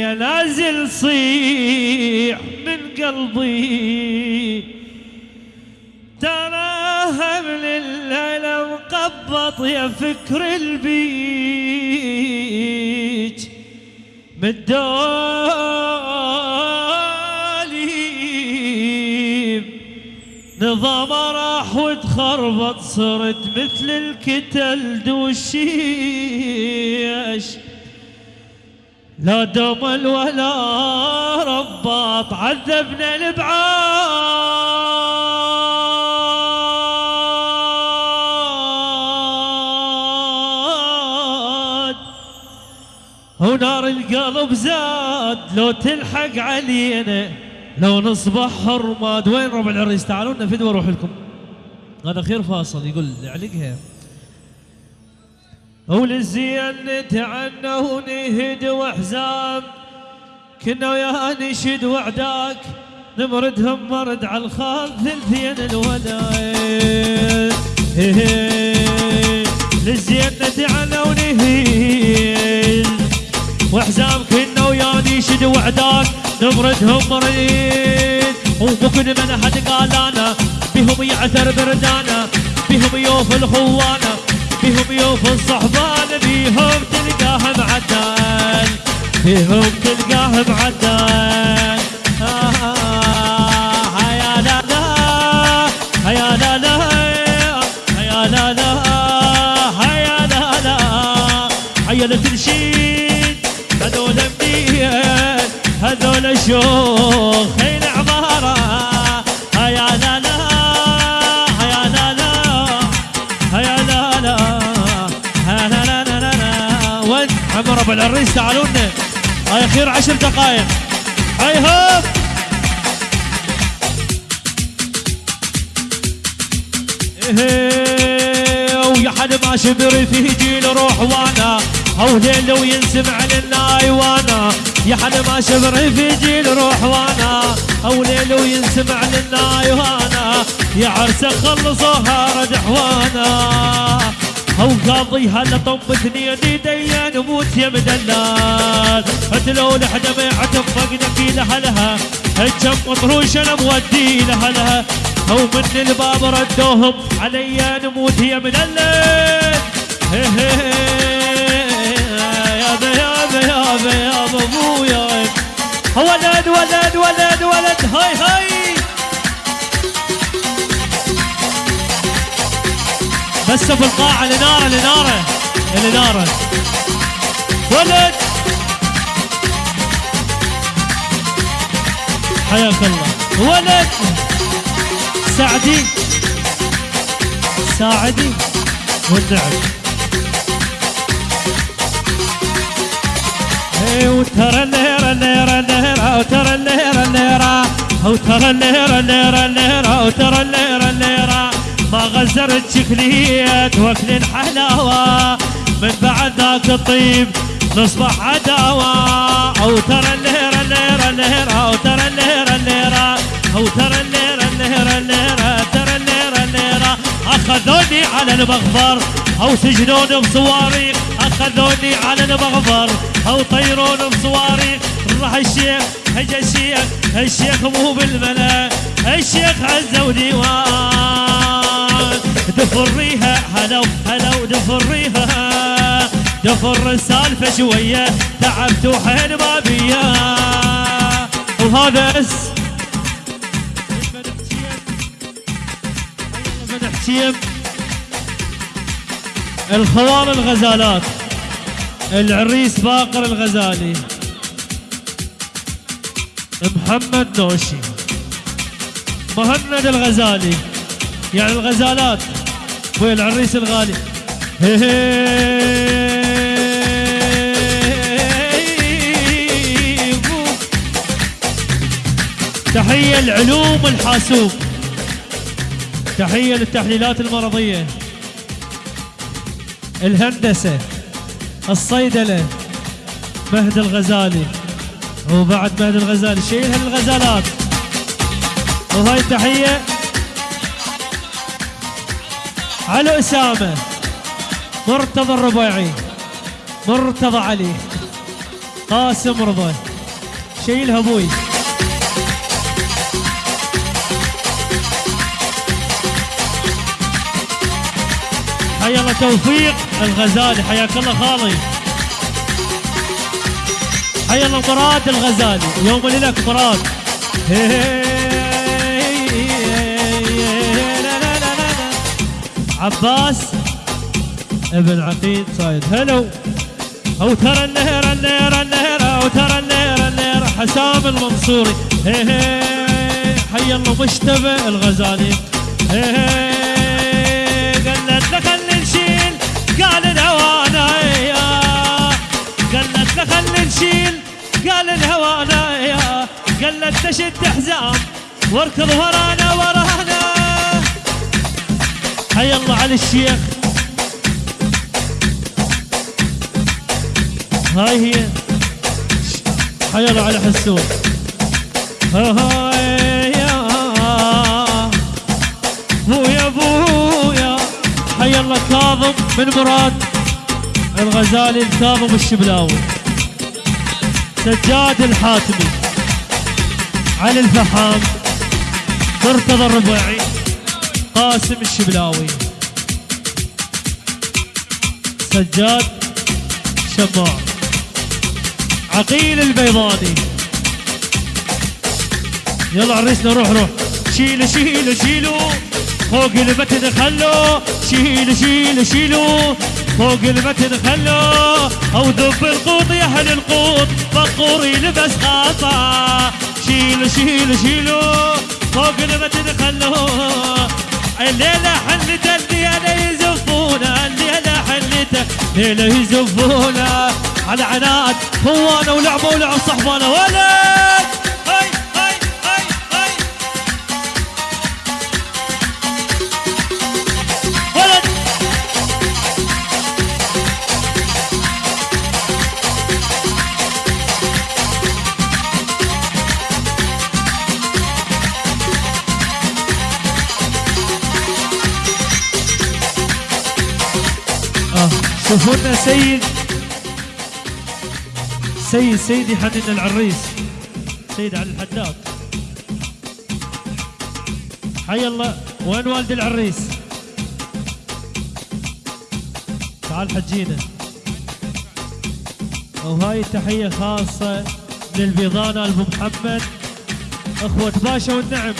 يا نازل صيح من قلبي. تراها من الليلة مقبط يا فكر البيج. مدالي نظام راح وتخربط صرت مثل الكتل دوشيش. لا دمل ولا رباط عذبنا الابعاد ونار القلب زاد لو تلحق علينا لو نصبح حرماد. وين ربع العريس؟ تعالوا لنا فدوى أروح لكم. هذا خير فاصل يقول علقها. وللزين نتعنى ونهد وحزام كنا ويا نشد وعداك نمردهم مرد على الخال ثلثين الولايد للزين نتعنى ونهد وحزام كنا ويا نشد وعداك نمردهم مريد وممكن من حد قال أنا بهم يعثر بردانا بهم يوف الخوانه بهم يوف الصحبان بيهم تلقاه معدل بيهم تلقاه معدل آه يا لا لا يا لا لا يا لا لا يا لا لا. عيلة تنشيد هذول منين هذول شوخ ربع العريس تعالوا لنا. هاي خير عشر دقائق. هاي هوب. إيه، ويا حد ما شبر في جيل روح وأنا. أو ليل وينسمع لنا ايوانا يا حد ما شبر في جيل روح وأنا. أو ليل وينسمع لنا ايوانا يا عرسه خلصوها رد حوانا أو قاضي هلا طب اثنين ايدي نموت يا مدلال لو لحدا ما يعتفقنا في لهلها الجم مطروش أنا مودي لهلها أو من الباب ردوهم علي نموت يا مدلل يابا يابا يابا يابا ابويا ولد ولد ولد ولد بس في القاعة الإنارة الإنارة الإنارة ولد! حياك الله. ولد! سعدي. ساعدي. والنعم اي وترى الليرة الليرة الليرة وترى الليرة الليرة. وترى الليرة الليرة الليرة وترى الليرة الليرة. ما غزرت شكلية واكل الحلاوة من بعد ذاك الطيب نصبح عداوة. أو ترى الليرة الليرة الليرة. وترى الليرة الليرة. أو ترى الليرة الليرة الليرة. ترى الليرة الليرة. أخذوني على المغفر. أو سجنوني بصواريخ أخذوني على المغفر. أو طيروني بصواريخ راح الشيخ هجا الشيخ. الشيخ مو بالملأ. الشيخ عزة وديوان دفريها هلو هلو دفريها. دفر السالفة شوية تعبت وحين ما بيا وهذا أس. الخوان الغزالات. العريس باقر الغزالي. محمد نوشي. مهند الغزالي. يعني الغزالات. والعريس الغالي؟ هي هي بو. تحية العلوم الحاسوب. تحية للتحليلات المرضية. الهندسة الصيدلة مهد الغزالي. وبعد مهد الغزالي شيل هالغزالات. وهاي تحية على أسامة. مرتضى الربيعي. مرتضى علي. قاسم رضا شيلها أبوي حيا الله توفيق الغزالي. حياك الله خالي. حيا الله مراد الغزالي. يوم لك مراد. عباس. ابن عقيد صايد هلو. أو ترى النهر النهر النهر. أو ترى النهر النهر. حسام المنصوري. حي الله مشتبه الغزالي. قالت له خلي نشيل. قال الهوانا قالت له خلي نشيل. قال الهوانا قالت تشد حزام واركض ورانا ورانا. حي الله على الشيخ. هاي هي. حي الله على حسون هاي يا بويا بويا. حي الله كاظم بن مراد. الغزالي الكاظم الشبلاوي. سجاد الحاتمي. علي الفحام. مرتضى الربيعي. قاسم الشبلاوي. سجاد شماع عقيل البيضاني يلا عريسنا روح روح. شيلوا شيلوا شيلوا. فوق المتن خلوا. شيلوا شيلوا شيلوا. فوق المتن خلوا. أو ذب القوط يا أهل القوط. بقور يلبس خاصه شيلوا شيلوا شيلوا. فوق المتن خلوا. الليلة حلت الليلة يزفونا الليلة حلت الليلة يزفونا على عناد هوانا ولعبوا ولعب صحبانا. ولد! شوفوا لنا سيد. سيد سيدي حنين العريس. سيد علي الحداد. حي الله. وين والد العريس؟ تعال حجينا. وهاي تحية خاصة للبيضانة ابو محمد. أخوة باشا والنعم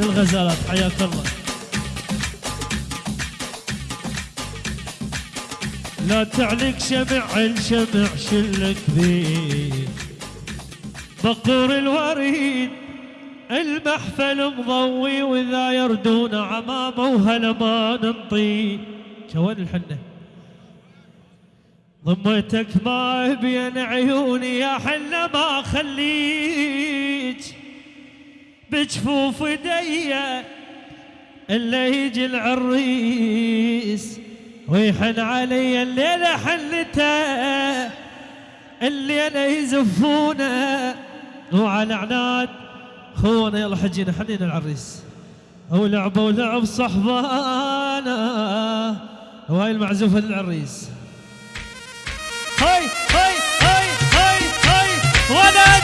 للغزالات حياك الله. لا تعلق شمع الشمع شلك بيه بقور الوريد المحفل مضوي وإذا يردون عمامه وهلا ما ننطي شوين الحنة؟ ضمتك ما بين عيوني يا حلة ما خليك. بجفوف ايديا إلا يجي العريس. ويحن علي الليلة حلته الليلة يزفونا. وعلى عناد خونا يلا حجينا حنين العريس ولعبوا ولعب صحبانا. وهاي المعزوفة للعريس. هاي هاي هاي هاي هاي ولد!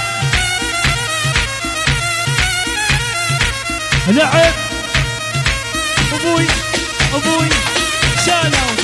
لعب! أبوي أبوي! Solo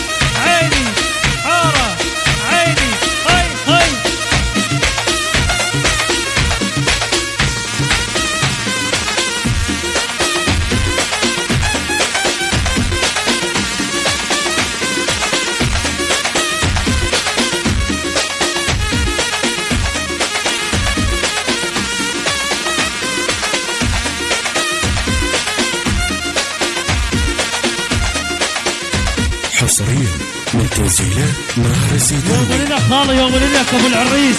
حصريا من تنزيلات نهر الزيتون يوم لك خالي يوم لك أبو العريس.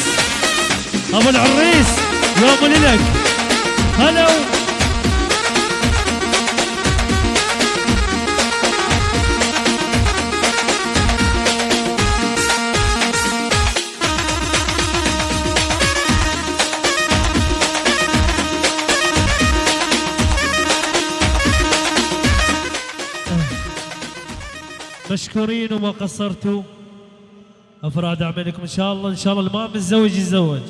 أبو العريس يوم لك هلو مشكورين وما قصرتوا. أفراد أعمالكم إن شاء الله إن شاء الله اللي ما متزوج يتزوج.